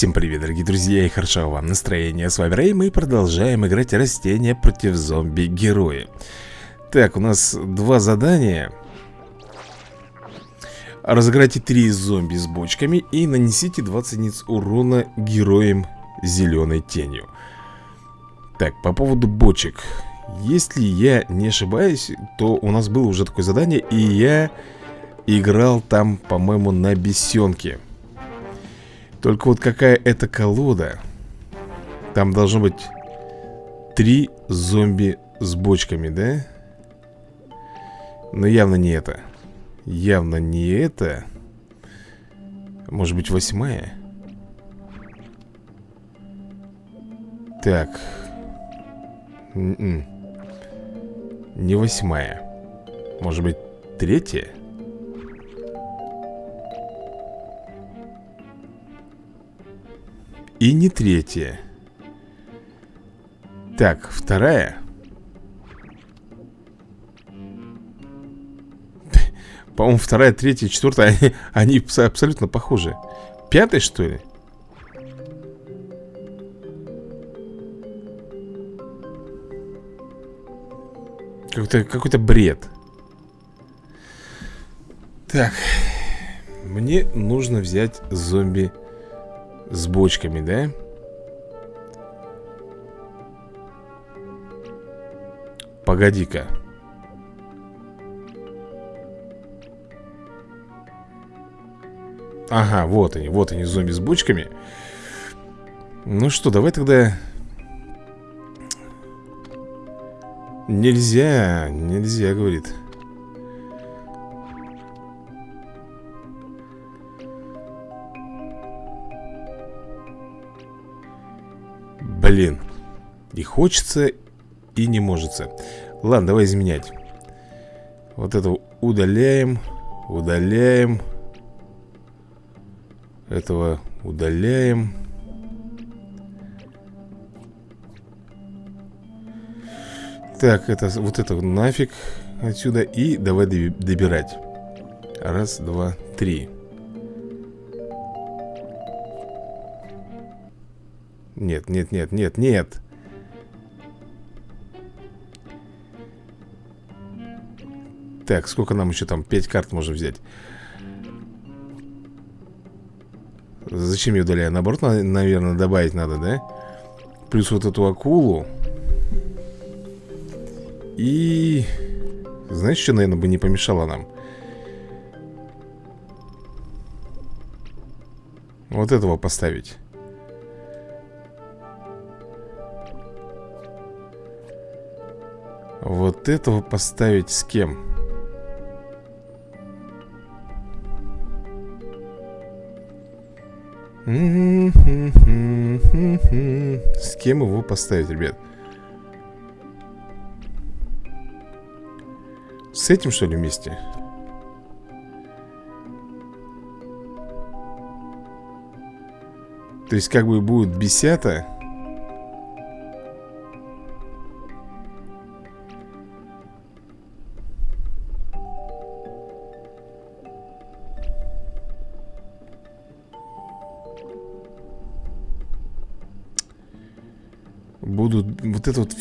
Всем привет, дорогие друзья, и хорошо вам настроение. С вами Рэй, мы продолжаем играть растения против зомби-герои. Так, у нас два задания. Разыграйте три зомби с бочками и нанесите 20 единиц урона героям зеленой тенью. Так, по поводу бочек. Если я не ошибаюсь, то у нас было уже такое задание, и я играл там, по-моему, на бесенке. Только вот какая это колода Там должно быть Три зомби с бочками, да? Но явно не это Явно не это Может быть восьмая? Так Н м-м. -н. Не восьмая Может быть третья? И не третья Так, вторая. По-моему, вторая, третья, четвертая Они, они абсолютно похожи. Пятая, что ли? Какой-то какой, бред. Так Мне нужно взять зомби с бочками, да? Погоди-ка. Ага, вот они, вот они, зомби с бочками. Ну что, давай тогда. Нельзя, нельзя, говорит И хочется, и не может Ладно, давай изменять. Вот это удаляем Удаляем. Этого удаляем. Так, это, вот это нафиг отсюда И давай добирать. Раз, два, три. Нет, нет, нет, нет, нет Так, сколько нам еще там? Пять карт можно взять Зачем я удаляю? Наоборот, наверное, добавить надо, да? Плюс вот эту акулу И... Знаешь, что, наверное, бы не помешало нам? Вот этого поставить Вот этого поставить с кем? С кем его поставить, ребят? С этим, что ли, вместе? То есть, как бы будет бесята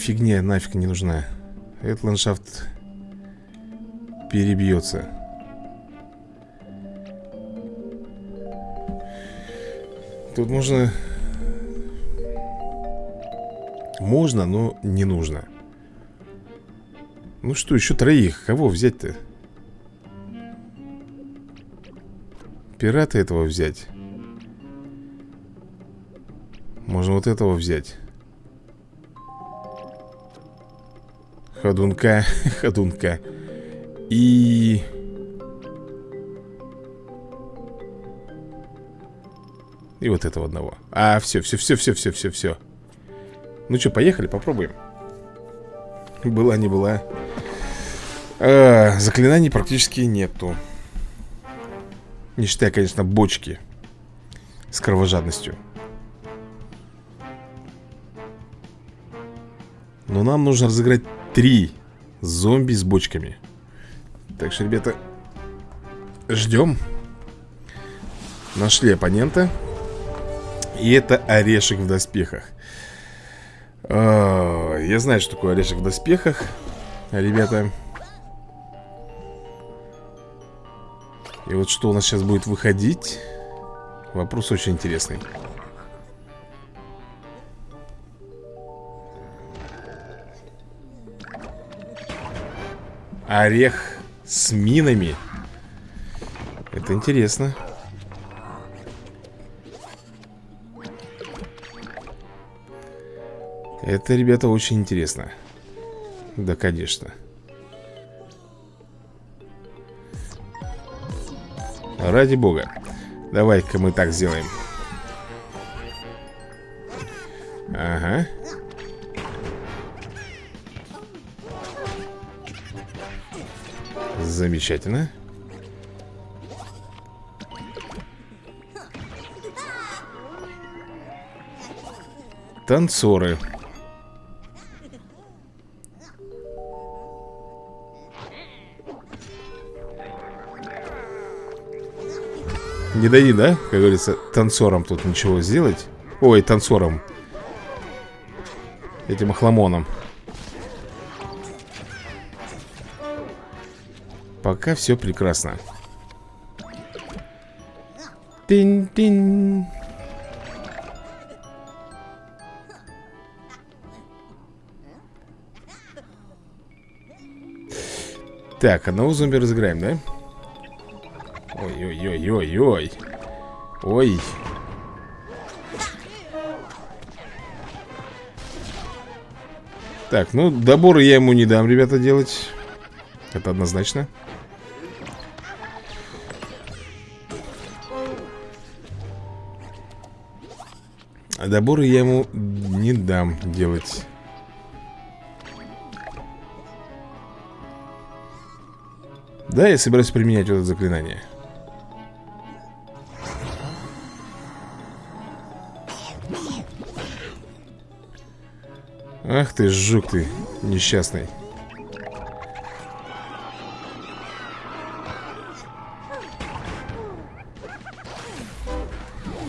фигня нафиг не нужна. Этот ландшафт перебьется. Тут можно... Можно, но не нужно. Ну что, еще троих. Кого взять-то? Пирата этого взять. Можно вот этого взять Ходунка, ходунка. И... И вот этого одного. А, все, все, все, все, все, все, все Ну что, поехали, попробуем. Была, не была. А, Заклинаний практически нету. Не считая, конечно, бочки С кровожадностью. Но нам нужно разыграть три зомби с бочками. Так что, ребята Ждем. Нашли оппонента. И это орешек в доспехах. А, Я знаю, что такое орешек в доспехах Ребята. И вот что у нас сейчас будет выходить Вопрос очень интересный Орех с минами. Это интересно. Это, ребята, очень интересно. Да, конечно. Ради бога. Давай-ка мы так сделаем. Ага Замечательно. Танцоры. Не дай, да, как говорится, танцором тут ничего сделать. Ой, танцором Этим охламоном Пока все прекрасно Тин-тин Так, одного зомби разыграем, да? Ой-ой-ой-ой-ой. Ой. Так, ну, доборы я ему не дам, ребята, делать. Это однозначно. Доборы я ему не дам делать. Да, я собираюсь применять вот это заклинание. Ах ты, жук ты, несчастный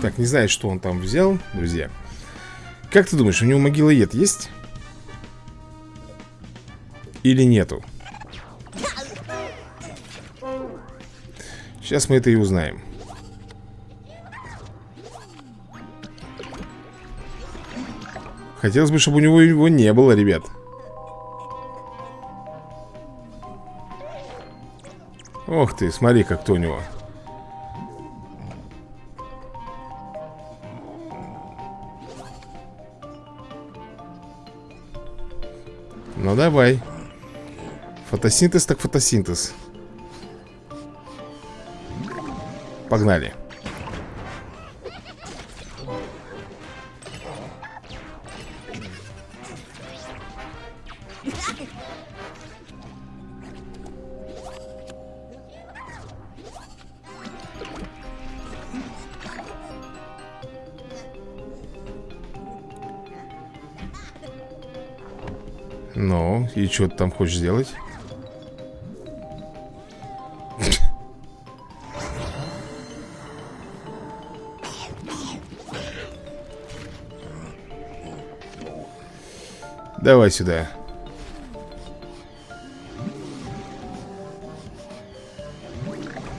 Так, не знаю, что он там взял, друзья Как ты думаешь, у него могилоед есть? Или нету? Сейчас мы это и узнаем Хотелось бы, чтобы у него его не было, ребят Ох ты, смотри, как кто у него давай. Фотосинтез так фотосинтез. Погнали и что ты там хочешь сделать? Давай сюда.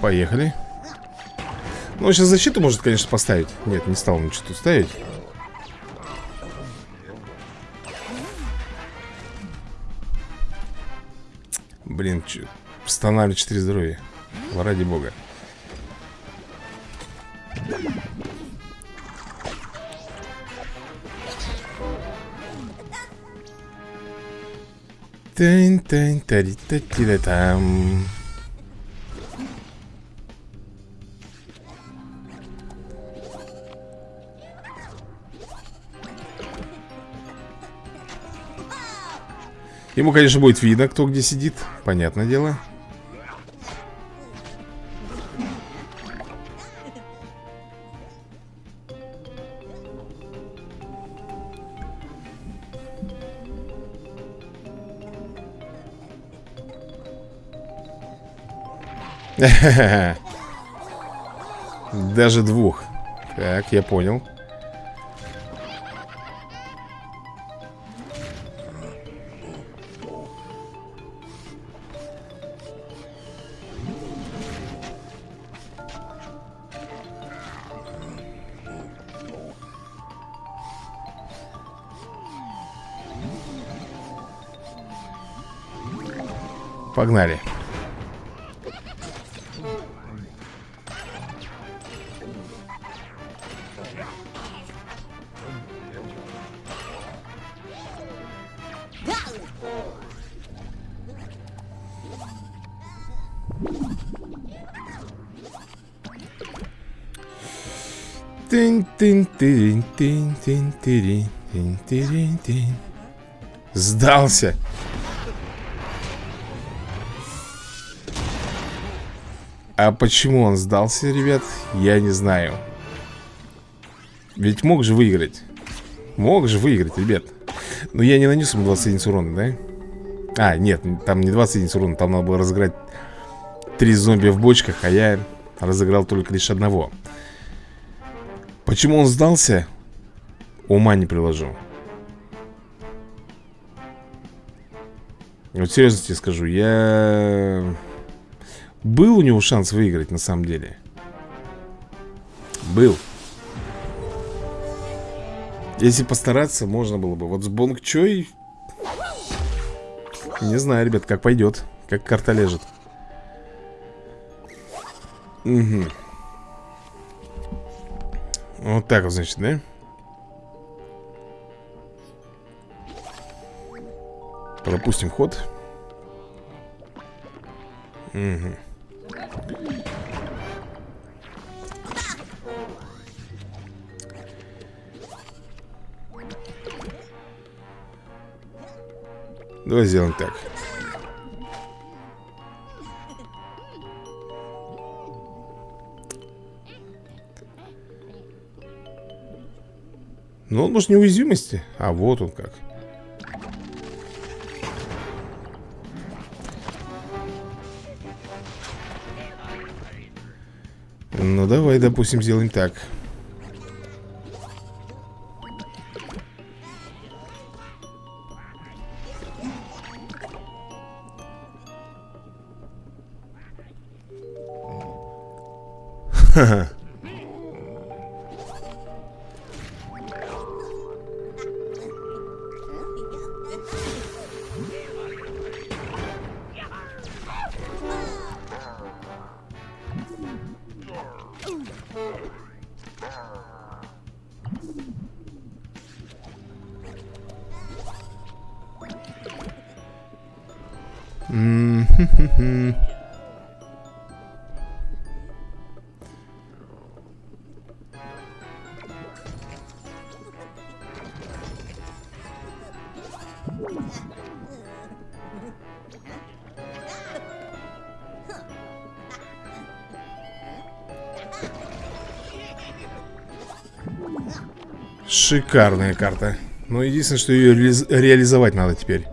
Поехали. Ну, сейчас защиту может, конечно, поставить. Нет, не стал ничего тут ставить. Блин, восстанавливать 4 здоровья. Ради бога. тань тань тари та Ему, конечно, будет видно, кто где сидит. Понятное дело. Даже двух. Так, я понял Погнали. Сдался. А почему он сдался, ребят, я не знаю Ведь мог же выиграть Мог же выиграть, ребят Но я не нанес ему 20 единиц урона, да? А, нет, там не 20 единиц урона Там надо было разыграть Три зомби в бочках А я разыграл только лишь одного Почему он сдался? Ума не приложу Вот серьезно тебе скажу Я... Был у него шанс выиграть на самом деле? Был. Если постараться, можно было бы. Вот с Бонг Чой Не знаю, ребят, как пойдет Как карта лежит. Угу вот так вот, значит, да? Пропустим ход. Угу Давай сделаем так. Ну, он может неуязвимости А, вот он как. Ну, давай, допустим, сделаем так. Ха-ха Шикарная карта. Но единственное, что ее ре реализовать надо теперь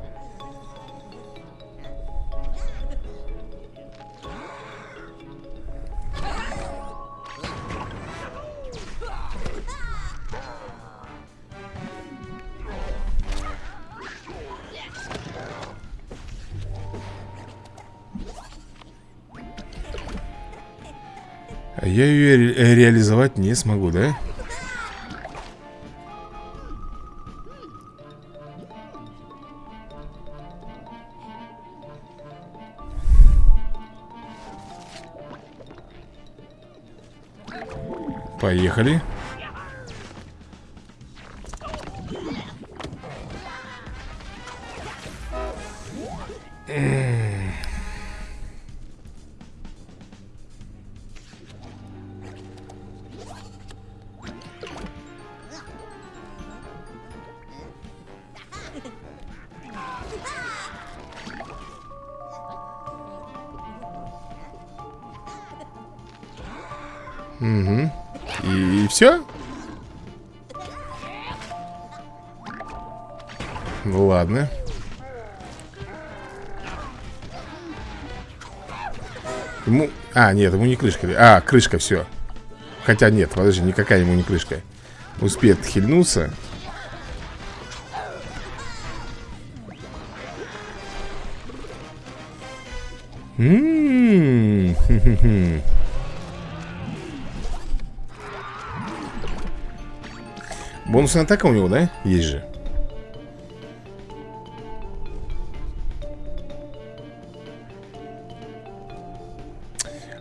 реализовать не смогу, да? Поехали. Угу. Ему... А, нет, ему не крышка. А, крышка, все. Хотя нет, подожди, никакая ему не крышка. Успеет хильнуться. Ммм. Бонусная атака у него, да? Есть же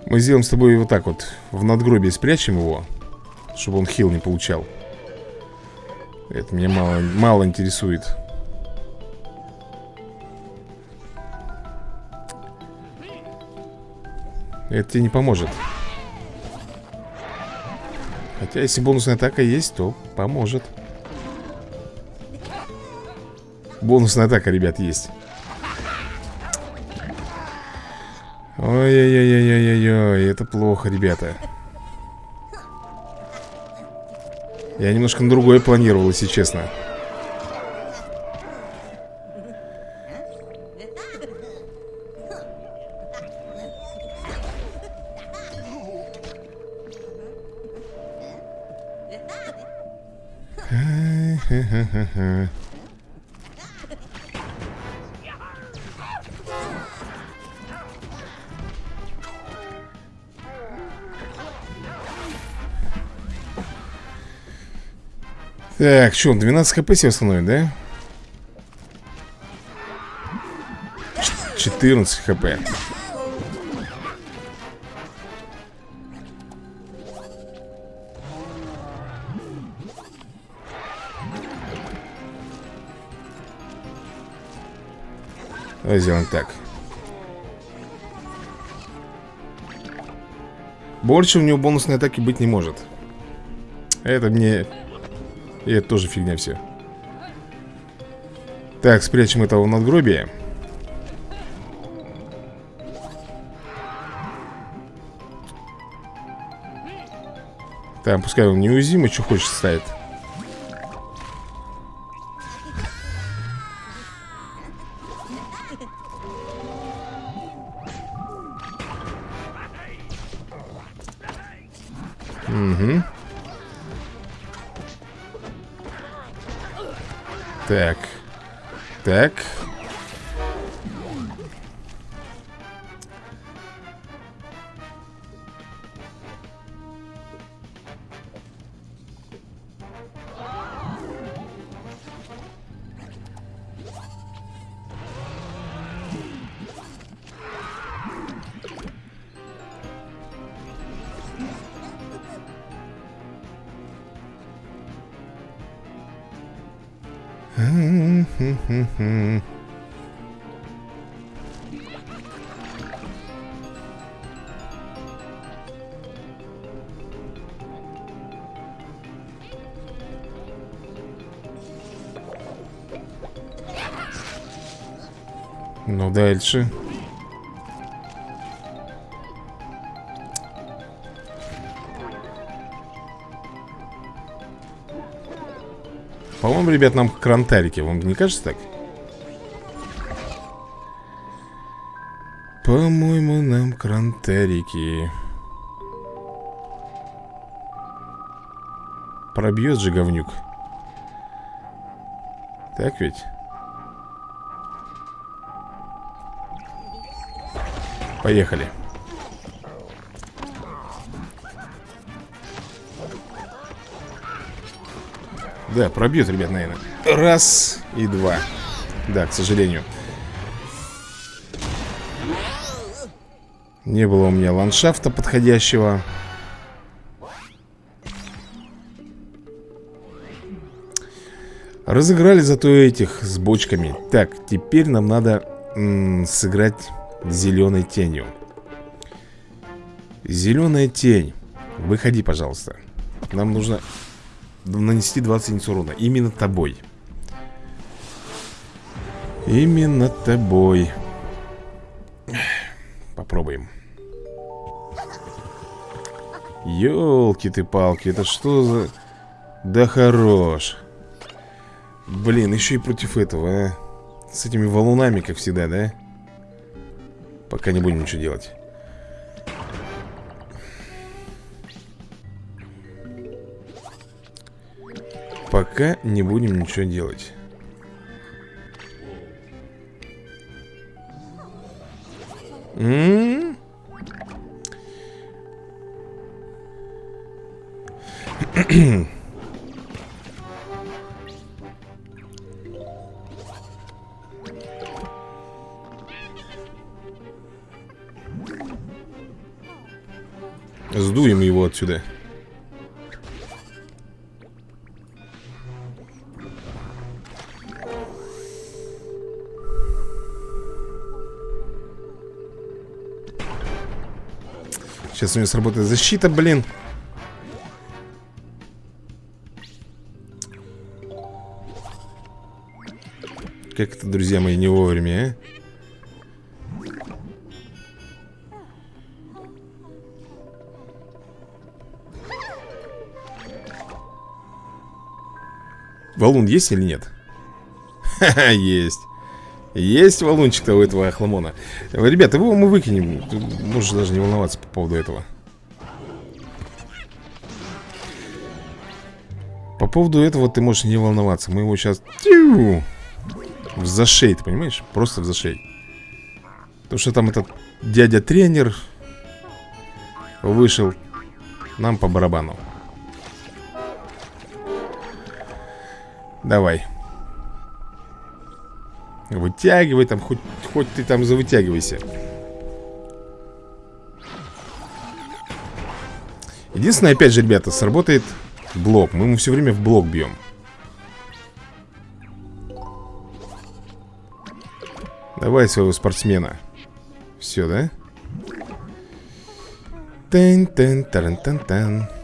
Мы сделаем с тобой вот так вот. В надгробие спрячем его Чтобы он хил не получал. Это меня мало, мало интересует. Это тебе не поможет. Хотя если бонусная атака есть, то поможет. Бонусная атака, ребят, есть Ой-ой-ой-ой-ой-ой, это плохо, ребята. Я немножко на другое планировал, если честно Так, что, 12 хп себе восстановит, да? 14 хп. Давай сделаем так. Больше у него бонусной атаки быть не может. Это мне и это тоже фигня все. Так, спрячем этого в надгробие. Так, пускай он неуязвимый, что хочет ставит Ну, дальше. По-моему, ребят, нам крантарики. Вам не кажется так? По-моему, нам крантарики. Пробьет же говнюк. Так ведь? Поехали. Да, пробьет, ребят, наверное. Раз и два. Да, к сожалению. Не было у меня ландшафта подходящего. Разыграли зато этих с бочками. Так, теперь нам надо сыграть зеленой тенью. Зеленая тень. Выходи, пожалуйста. Нам нужно нанести 20 единиц урона. Именно тобой. Именно тобой. Попробуем. Ёлки ты палки Это что за... Да хорош. Блин, еще и против этого, а? С этими валунами, как всегда, да? Пока не будем ничего делать. Пока не будем ничего делать. М? -м Сдуем его отсюда Сейчас у него сработает защита, блин Как это, друзья мои, не вовремя, а? Валун есть или нет? Ха-ха, есть. Есть валунчик-то у этого охламона. Ребята, его мы выкинем. Можешь даже не волноваться по поводу этого. По поводу этого ты можешь не волноваться. Мы его сейчас Тю! В зашей, ты понимаешь? Просто в зашей. Потому что там этот дядя-тренер Вышел Нам по барабану Давай. Вытягивай там, хоть, хоть ты там завытягивайся. Единственное, опять же, ребята, сработает блок. Мы ему все время в блок бьем Давай своего спортсмена. Все, да? Тен-тен-таран-тан-тан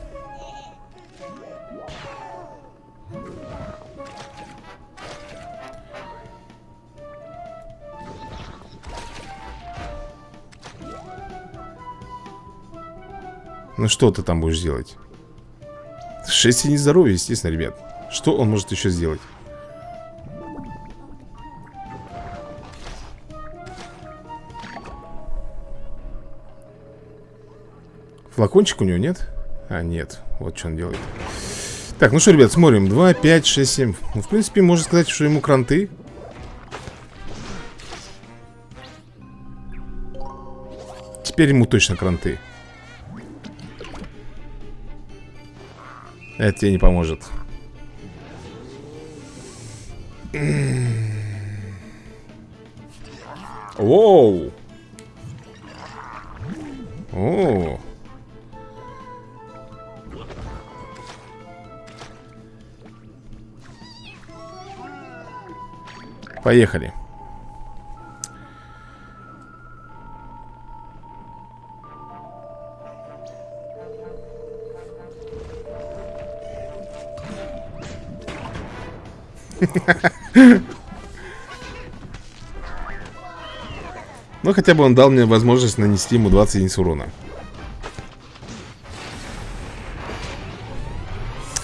Ну что ты там будешь делать? 6 единиц здоровья, естественно, ребят. Что он может еще сделать? Флакончик у него нет? А, нет, вот что он делает. Так, ну что, ребят, смотрим. 2, 5, 6, 7 Ну, в принципе, можно сказать, что ему кранты. Теперь ему точно кранты Это тебе не поможет. Воу! О! Поехали. Ну, хотя бы он дал мне возможность нанести ему 20 единиц урона.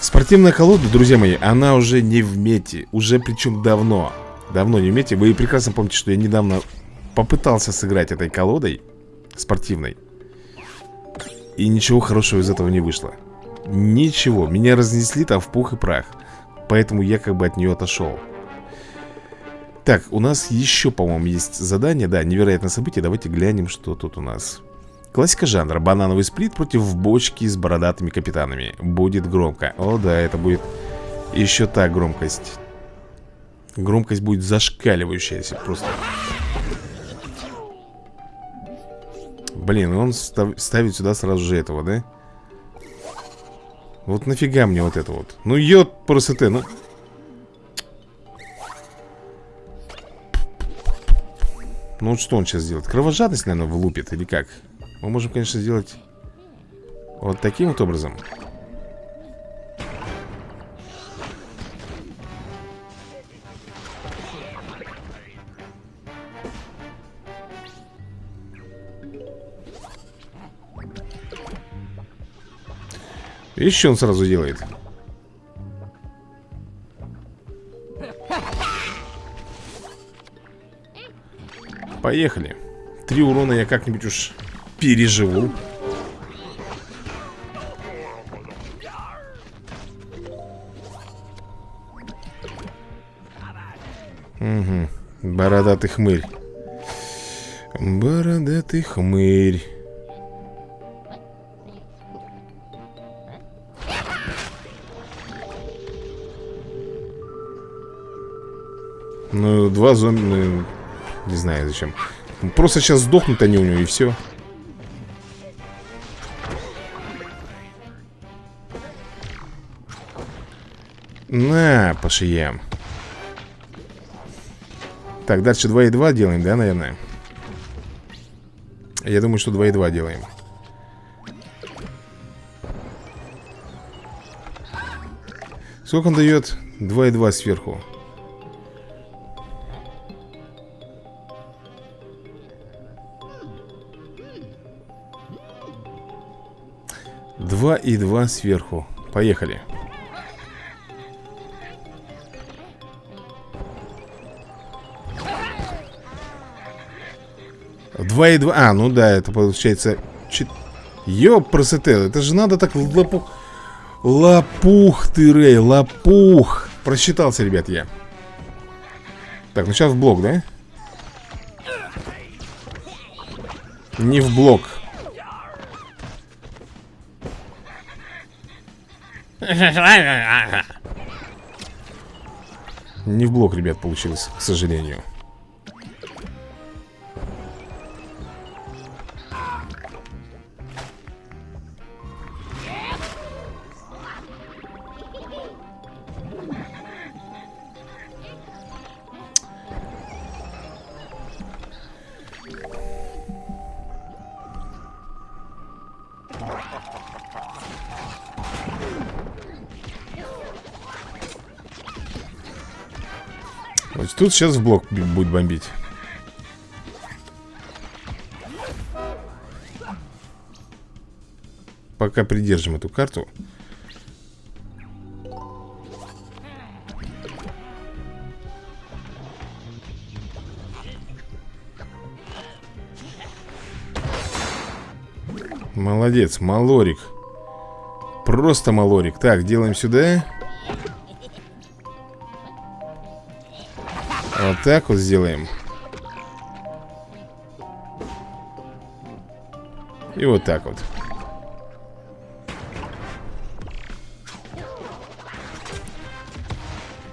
Спортивная колода, друзья мои, она уже не в мете. Уже причем давно. Давно не в мете. Вы прекрасно помните, что я недавно попытался сыграть этой колодой спортивной. И ничего хорошего из этого не вышло. Ничего. Меня разнесли там в пух и прах. Поэтому я как бы от нее отошел. Так, у нас еще, по-моему, есть задание. Да, невероятное событие, давайте глянем, что тут у нас. Классика жанра. Банановый сплит против бочки с бородатыми капитанами. Будет громко. О да, это будет еще та громкость. Громкость будет зашкаливающаяся Просто. Блин, он став ставит сюда сразу же этого, да? Вот нафига мне вот это вот Ну йод просто ты, ну Ну вот что он сейчас сделает? Кровожадность, наверное, влупит или как? Мы можем, конечно, сделать вот таким вот образом. Еще он сразу делает. Поехали. Три урона я как-нибудь уж переживу. Угу, бородатый хмырь. Бородатый хмырь Ну, два зомби... Ну, не знаю зачем. Просто сейчас сдохнут они у него, и все. На, по. Так, дальше 2 и 2 делаем, да, наверное? Я думаю, что 2 и 2 делаем. Сколько он дает? 2 и 2 сверху. Два и два сверху. Поехали. Два и два. А, ну да, это получается... Чет... Ёпрасоте, это же надо так лопух... Лопух ты, Рэй, лопух. Просчитался, ребят, я. Так, ну сейчас в блок, да? Не в блок. Не в блок, ребят, получилось, к сожалению. Тут сейчас в блок будет бомбить. Пока придержим эту карту. Молодец, малорик Просто малорик Так, делаем сюда Вот так вот сделаем. И вот так вот.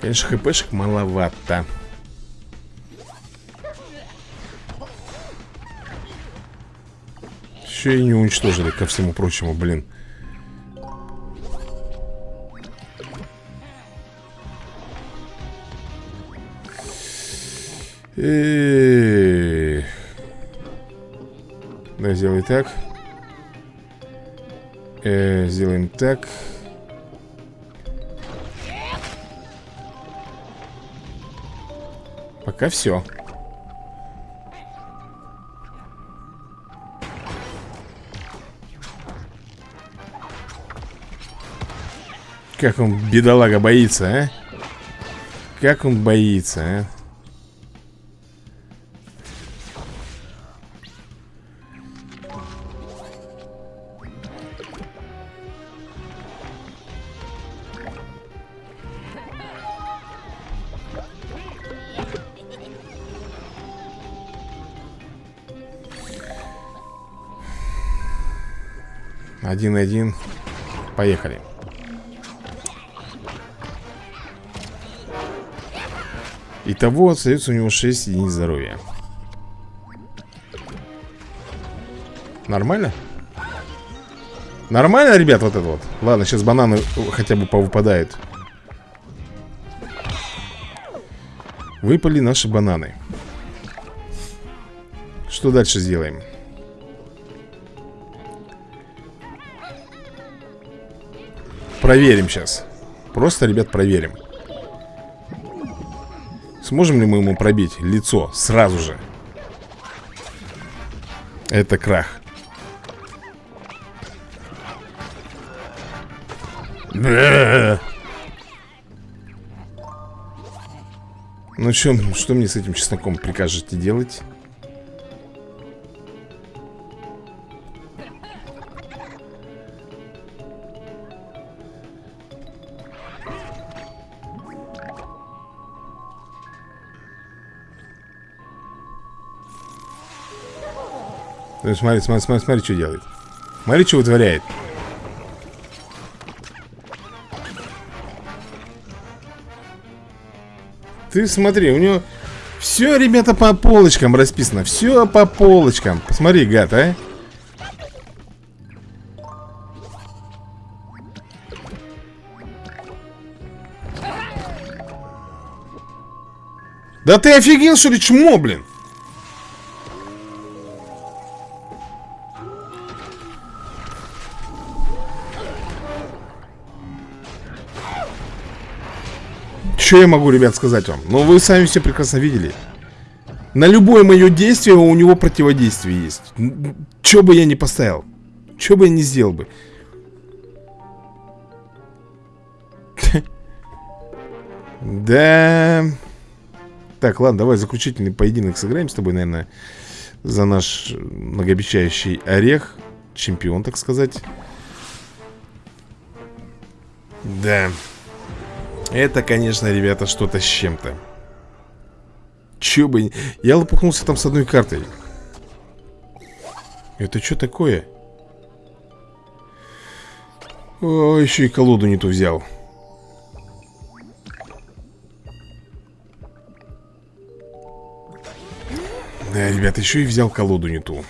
Конечно, хпшек маловато. Еще и не уничтожили, ко всему прочему, блин Да, сделай так. Э, сделаем так. Пока все. Как он, бедолага, боится, а? Как он боится, а? Один-один. Поехали. Итого остается у него 6 единиц здоровья. Нормально? Нормально, ребят, вот это вот? Ладно, сейчас бананы хотя бы повыпадают. Выпали наши бананы. Что дальше сделаем? Проверим сейчас. Просто, ребят, проверим. Сможем ли мы ему пробить лицо сразу же? Это крах. Ну что, что мне с этим чесноком прикажете делать? Э, смотри, смотри, смотри, смотри, что делает. Смотри, что вытворяет. Ты смотри, у него все, ребята, по полочкам расписано. Все по полочкам. Посмотри, гад, а. Да ты офигел, что ли, чмо, блин? Что я могу, ребят, сказать вам? Ну, вы сами все прекрасно видели. На любое мое действие у него противодействие есть. Что бы я ни поставил. Что бы я ни сделал бы. Да. Так, ладно, давай заключительный поединок сыграем с тобой, наверное, за наш многообещающий орех. Чемпион, так сказать. Да. Это, конечно, ребята, что-то с чем-то. Че бы... Я лопухнулся там с одной картой. Это что такое? О, еще и колоду не ту взял. Да, ребята, еще и взял колоду не ту.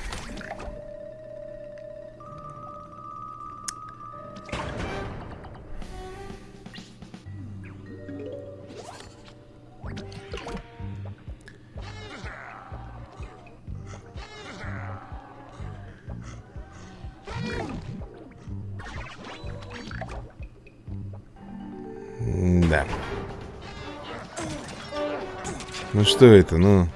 Что это, ну...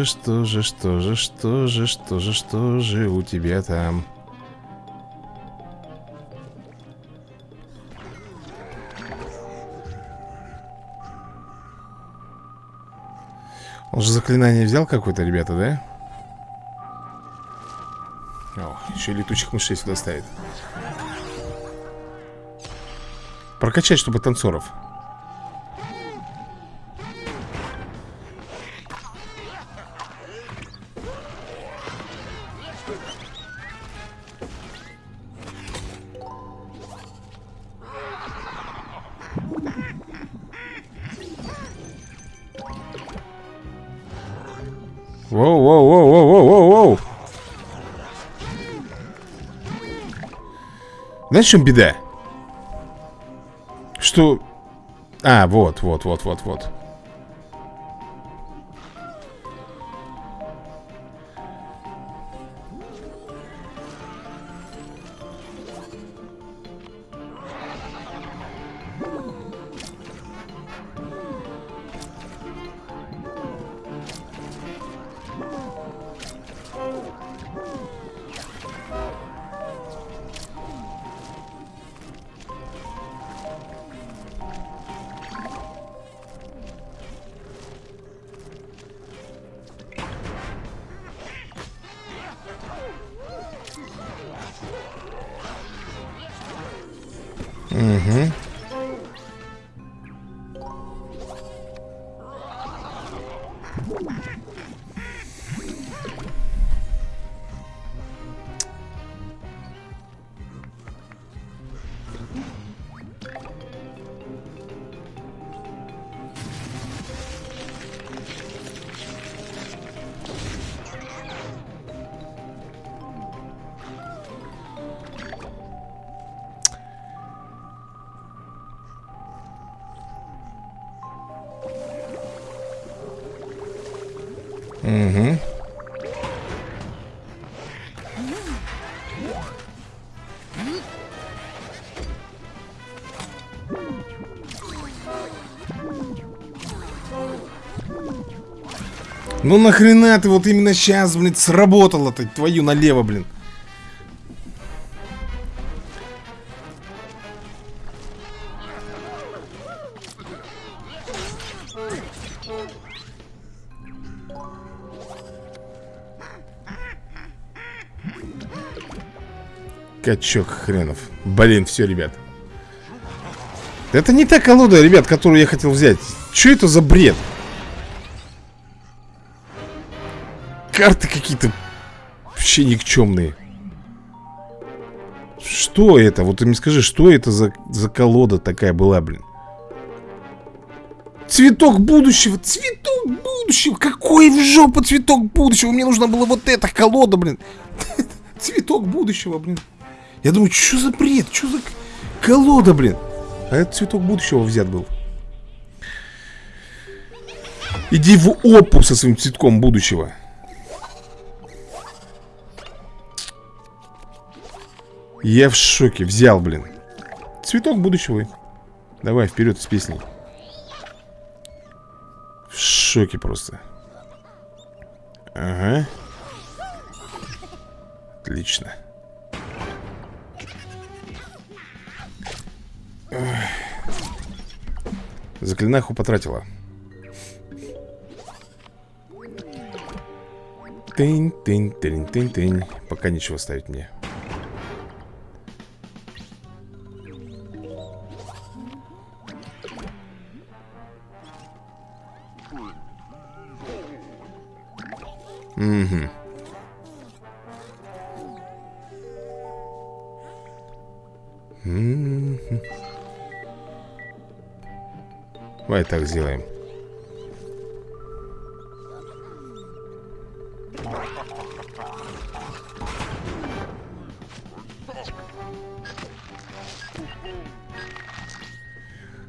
же, что же, что же, что же, что же, что же у тебя там? Он же заклинание взял какое-то, ребята, да? О, еще летучих мышей сюда ставит. Прокачать, чтобы танцоров. Знаешь, в чем беда? Что... А, вот, вот, вот, вот, вот. Ну нахрена ты вот именно сейчас, блин, сработало-то, твою налево, блин. Качок хренов. Блин, все, ребят. Это не та колода, ребят, которую я хотел взять. Что это за бред? Карты какие-то вообще никчемные. Что это? Вот ты мне скажи, что это за, за колода такая была, блин? Цветок будущего, цветок будущего. Какой в жопу цветок будущего? Мне нужна была вот эта колода, блин. Цветок будущего, блин. Я думаю, что за бред? Что за колода, блин? А это цветок будущего взят был. Иди в опу со своим цветком будущего. Я в шоке. Взял, блин. Цветок будущего. Давай, вперед с песней. В шоке просто. Ага. Отлично. Заклинаху потратила. Тынь, тынь, тынь, тынь, тынь. Пока ничего ставить мне. Угу. Давай так сделаем.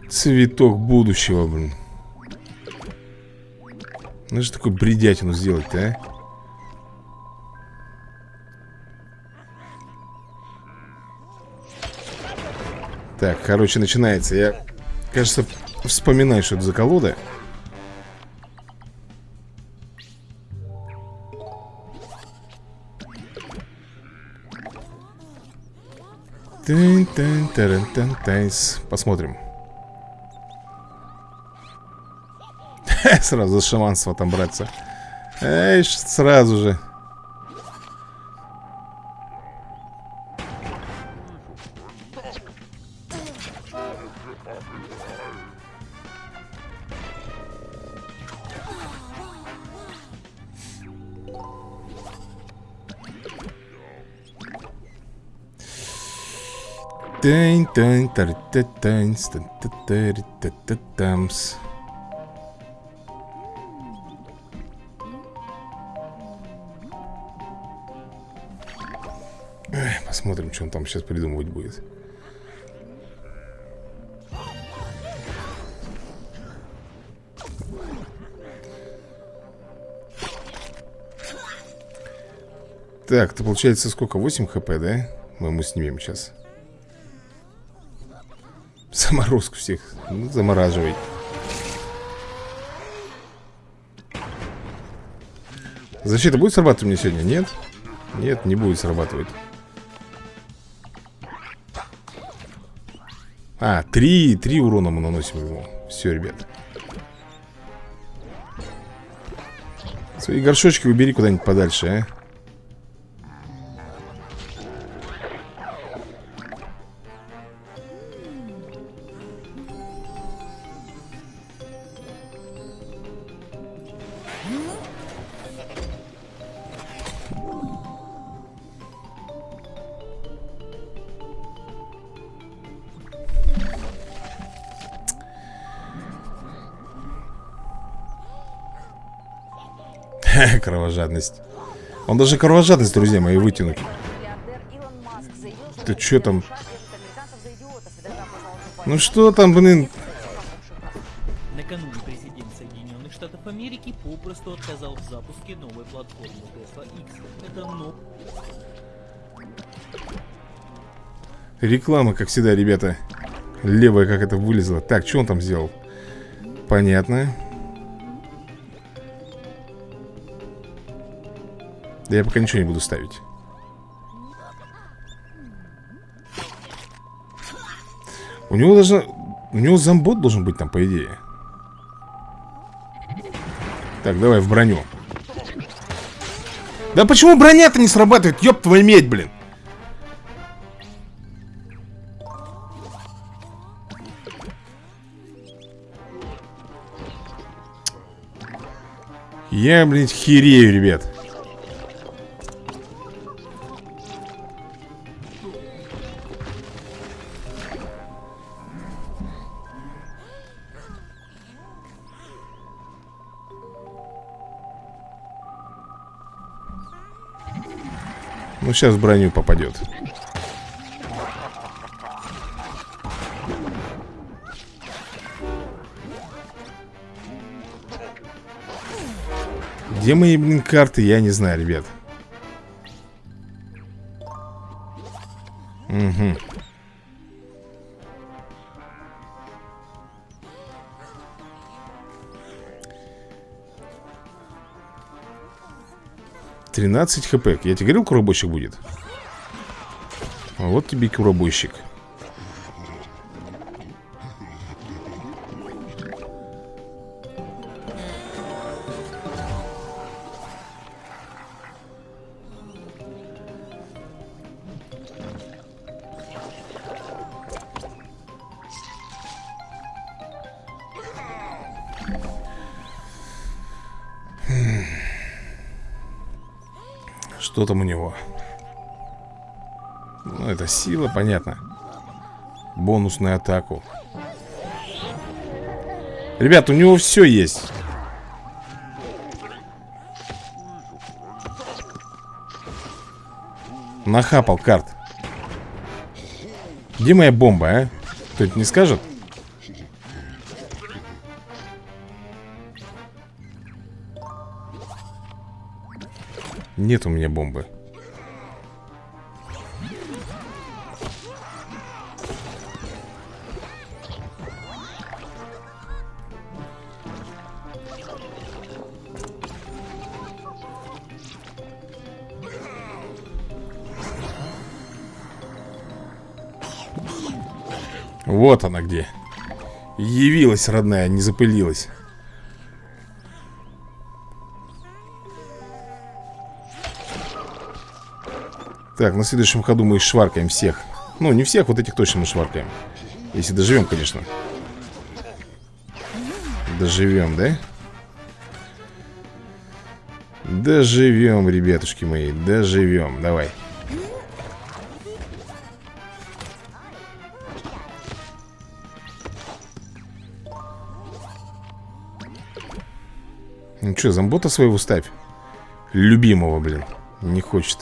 Цветок будущего, блин. Ну же такой бредятину сделать-то, а? Так, короче, начинается. Я, кажется, вспоминаю, что это за колода. Посмотрим. Сразу за шаманство там браться. Эй, сразу же. Посмотрим, что он там сейчас придумывать будет. Так, это получается сколько? 8 хп, да? Мы ему снимем сейчас. Заморозку всех. Ну, замораживай. Защита будет срабатывать мне сегодня? Нет? Нет, не будет срабатывать. А, три, три урона мы наносим ему. Все, ребят. Свои горшочки убери куда-нибудь подальше, а. Кровожадность. Он даже кровожадность, друзья мои, вытянуть. Ты что там? Ну что там, блин? Накануне президент Соединенных Штатов Америки попросту отказал в запуске новой платформы Tesla X. Это но... Реклама, как всегда, ребята Левая как это вылезла Так, что он там сделал? Понятно Да я пока ничего не буду ставить. У него должна... У него зомбот должен быть там, по идее. Так, давай в броню. Да почему броня-то не срабатывает? Ёб твою медь, блин. Я, блин, херею, ребят Ну, сейчас броню попадет. Где мои, блин, карты, я не знаю, ребят. Угу Тринадцать хп Я тебе говорил, куробойщик будет? Вот тебе и куробойщик Что там у него? Ну, это сила, понятно Бонусную атаку Ребят, у него все есть Нахапал карт Где моя бомба, а? Кто-то не скажет? Нет у меня бомбы. Вот она где. Явилась, родная, не запылилась Так, на следующем ходу мы шваркаем всех. Ну, не всех, вот этих точно мы шваркаем. Если доживем, конечно. Доживем, да? Доживем, ребятушки мои Доживем, давай. Ну что, зомбота своего ставь. Любимого, блин Не хочет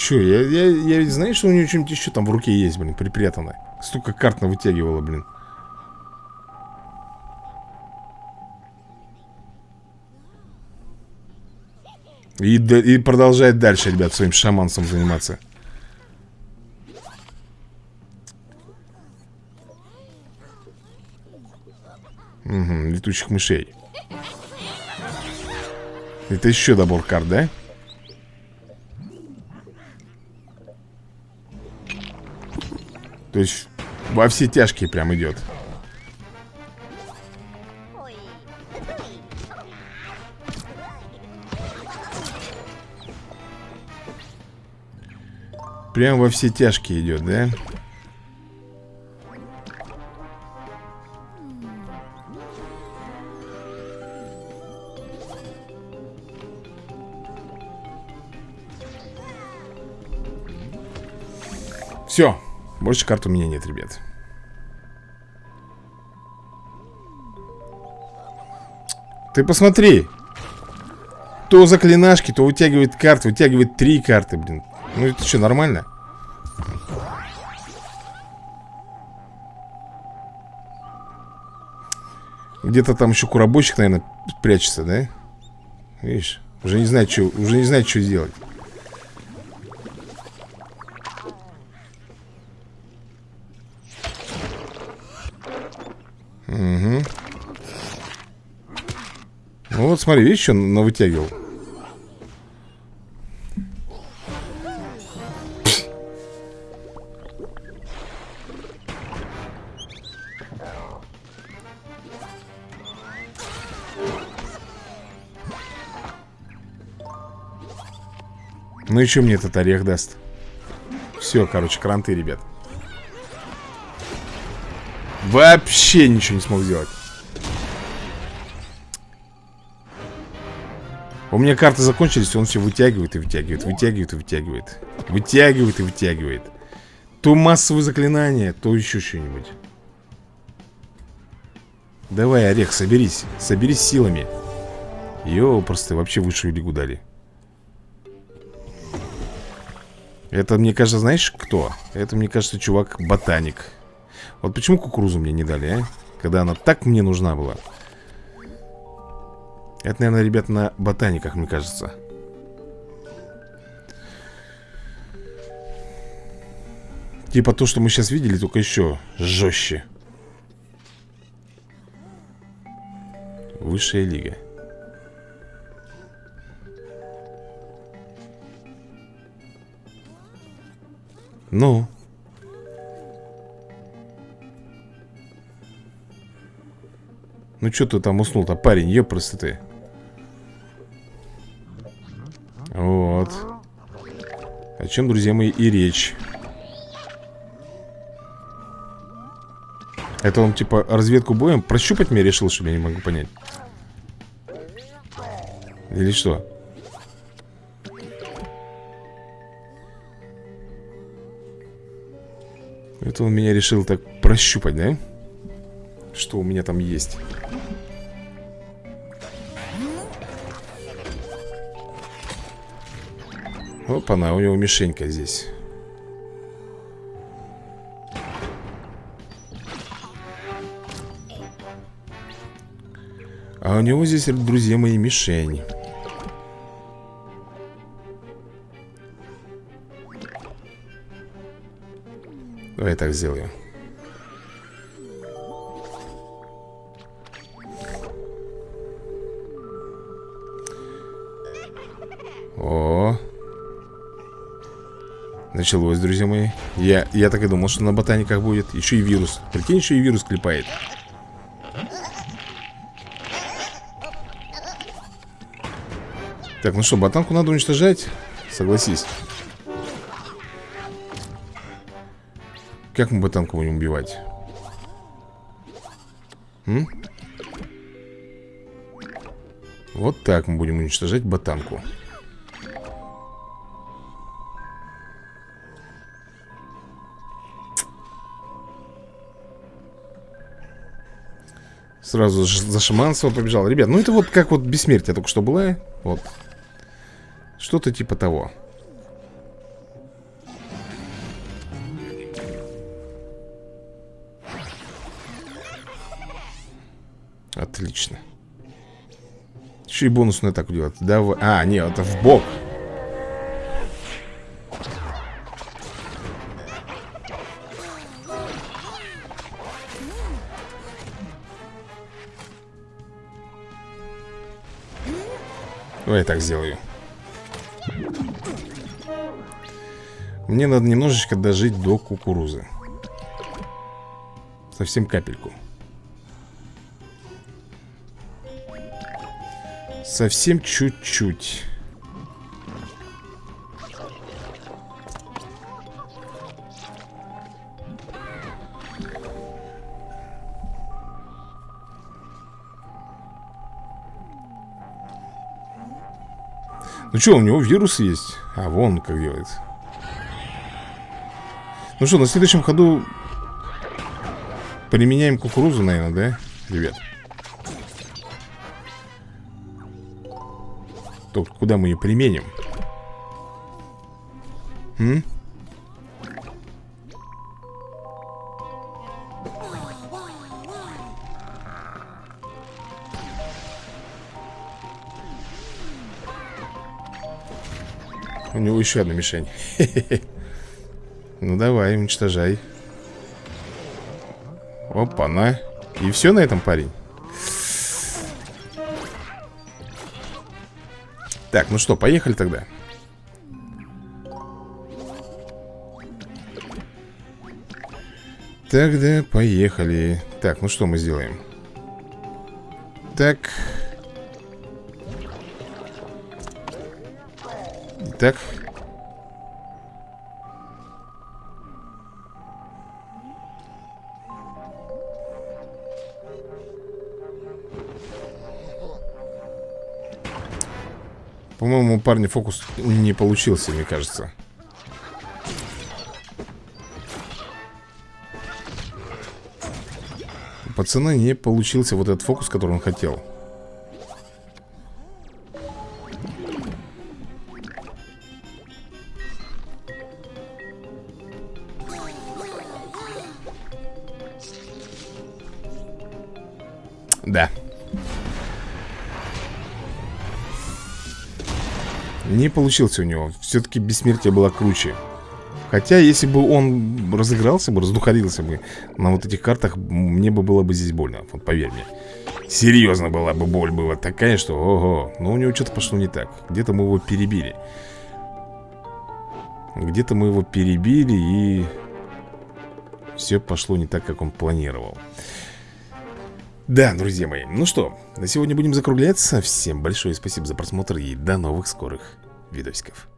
Че, я, я, я ведь знаю, что у нее что-нибудь еще там в руке есть, блин, припрятано Столько карт вытягивала, блин. И, и продолжает дальше, ребят, своим шаманцем заниматься. Угу, летучих мышей. Это еще добор карт, да? То есть во все тяжкие прям идет. Прям во все тяжкие идет, да? Все больше карт у меня нет, ребят Ты посмотри То заклинашки, то вытягивает карты Вытягивает три карты, блин Ну это что, нормально? Где-то там еще куробойщик, наверное, прячется, да? Видишь? Уже не знает, что, уже не знает, что делать. Угу. Вот смотри, видишь, что он вытягивал? Ну и что мне этот орех даст? Все, короче, кранты, ребят Вообще ничего не смог сделать. У меня карты закончились, он все вытягивает и вытягивает, вытягивает и вытягивает. Вытягивает и вытягивает. То массовые заклинания, то еще что-нибудь. Давай, Орех, соберись. Соберись силами. Йо, просто вообще высшую лигу дали. Это, мне кажется, знаешь кто? Это, мне кажется, чувак-ботаник Вот почему кукурузу мне не дали, а? Когда она так мне нужна была Это, наверное, ребят, на ботаниках, мне кажется Типа то, что мы сейчас видели, только еще жестче Высшая лига Ну? Ну что ты там уснул-то, парень, ёпросты ты. Вот. О чем, друзья мои, и речь? Это он, типа, разведку боем прощупать меня решил, чтобы я не могу понять? Или что? Это он меня решил так прощупать, да? Что у меня там есть Опа-на, у него мишенька здесь. А у него здесь, друзья мои, мишень. Давай так сделаю Началось, друзья мои. Я, я так и думал, что на ботаниках будет. Еще и вирус. Прикинь, еще и вирус клепает. Так, ну что, ботанку надо уничтожать? Согласись. Как мы ботанку будем убивать? М? Вот так мы будем уничтожать ботанку Сразу за шаманство побежал Ребят, ну это вот как вот бессмертие только что было Вот Что-то типа того Отлично. Еще и бонусную атаку делать. Давай. А, нет, это в бок. Давай я так сделаю. Мне надо немножечко дожить до кукурузы. Совсем капельку. Совсем чуть-чуть. Ну что, у него вирус есть? А, вон как делается. Ну что, на следующем ходу Применяем кукурузу, наверное, да, ребят? Только куда мы ее применим? М? У него еще одна мишень. Ну давай, уничтожай. Опа-на. И все на этом, парень? Так, ну что, поехали тогда. Тогда поехали. Так, ну что мы сделаем? Так Так. По-моему, у парня фокус не получился, мне кажется. У пацана не получился вот этот фокус, который он хотел Не получился у него. Все-таки бессмертие было круче. Хотя, если бы он разыгрался бы, раздухарился бы На вот этих картах Мне бы было бы здесь больно, вот поверь мне. Серьезно была бы боль была такая, что ого Но у него что-то пошло не так. Где-то мы его перебили. Где-то мы его перебили и Все пошло не так, как он планировал. Да, друзья мои, ну что, на сегодня будем закругляться. Всем большое спасибо за просмотр и до новых скорых видосиков